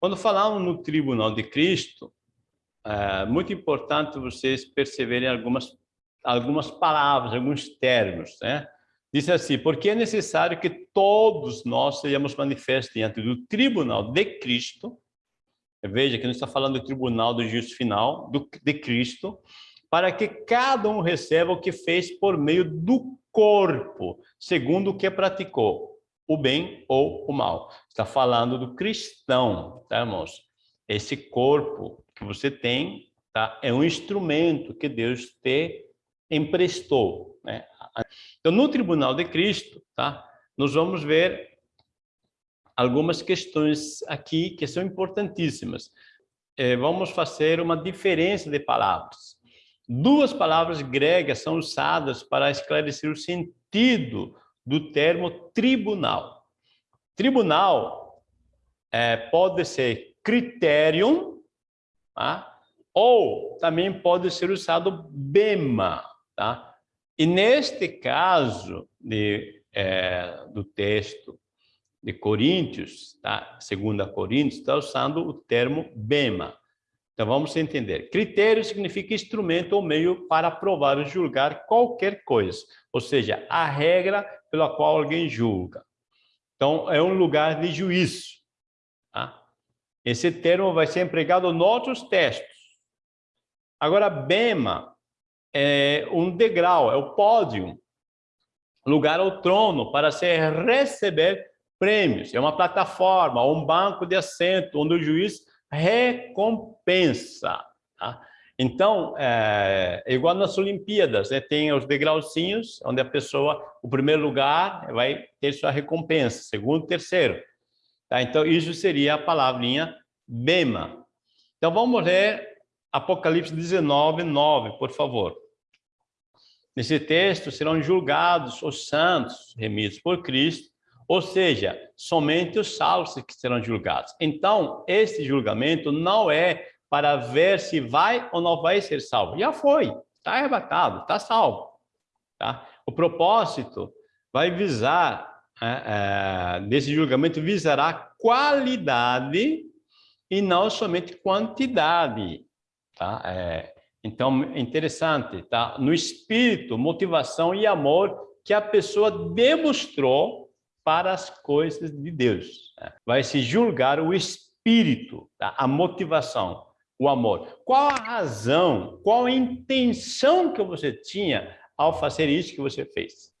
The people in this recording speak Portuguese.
Quando falamos no tribunal de Cristo, é muito importante vocês perceberem algumas, algumas palavras, alguns termos, né? Diz assim, porque é necessário que todos nós sejamos manifestos diante do tribunal de Cristo, veja que não está falando do tribunal do juízo final, do, de Cristo, para que cada um receba o que fez por meio do corpo, segundo o que praticou, o bem ou o mal. Está falando do cristão, tá, irmãos? Esse corpo que você tem tá, é um instrumento que Deus te emprestou. Né? Então, no Tribunal de Cristo, tá, nós vamos ver algumas questões aqui que são importantíssimas. É, vamos fazer uma diferença de palavras. Duas palavras gregas são usadas para esclarecer o sentido do termo tribunal. Tribunal é, pode ser criterium, tá? ou também pode ser usado bema. Tá? E neste caso de, é, do texto de Coríntios, tá? segunda Coríntios, está usando o termo bema. Então, vamos entender. Critério significa instrumento ou meio para provar ou julgar qualquer coisa. Ou seja, a regra pela qual alguém julga. Então, é um lugar de juízo. Tá? Esse termo vai ser empregado em outros textos. Agora, bema é um degrau, é o pódio, lugar ou trono para se receber prêmios. É uma plataforma, um banco de assento, onde o juiz recompensa. Tá? Então, é, é, igual nas Olimpíadas, né? tem os degrauzinhos, onde a pessoa, o primeiro lugar, vai ter sua recompensa, segundo, terceiro. Tá? Então, isso seria a palavrinha bema. Então, vamos ler Apocalipse 19, 9, por favor. Nesse texto serão julgados os santos remidos por Cristo ou seja, somente os salvos que serão julgados. Então, esse julgamento não é para ver se vai ou não vai ser salvo. Já foi, está arrebatado, está salvo. Tá? O propósito vai visar, é, é, desse julgamento, visará qualidade e não somente quantidade. Tá? É, então, interessante, tá? no espírito, motivação e amor que a pessoa demonstrou para as coisas de Deus. Né? Vai se julgar o espírito, tá? a motivação, o amor. Qual a razão, qual a intenção que você tinha ao fazer isso que você fez?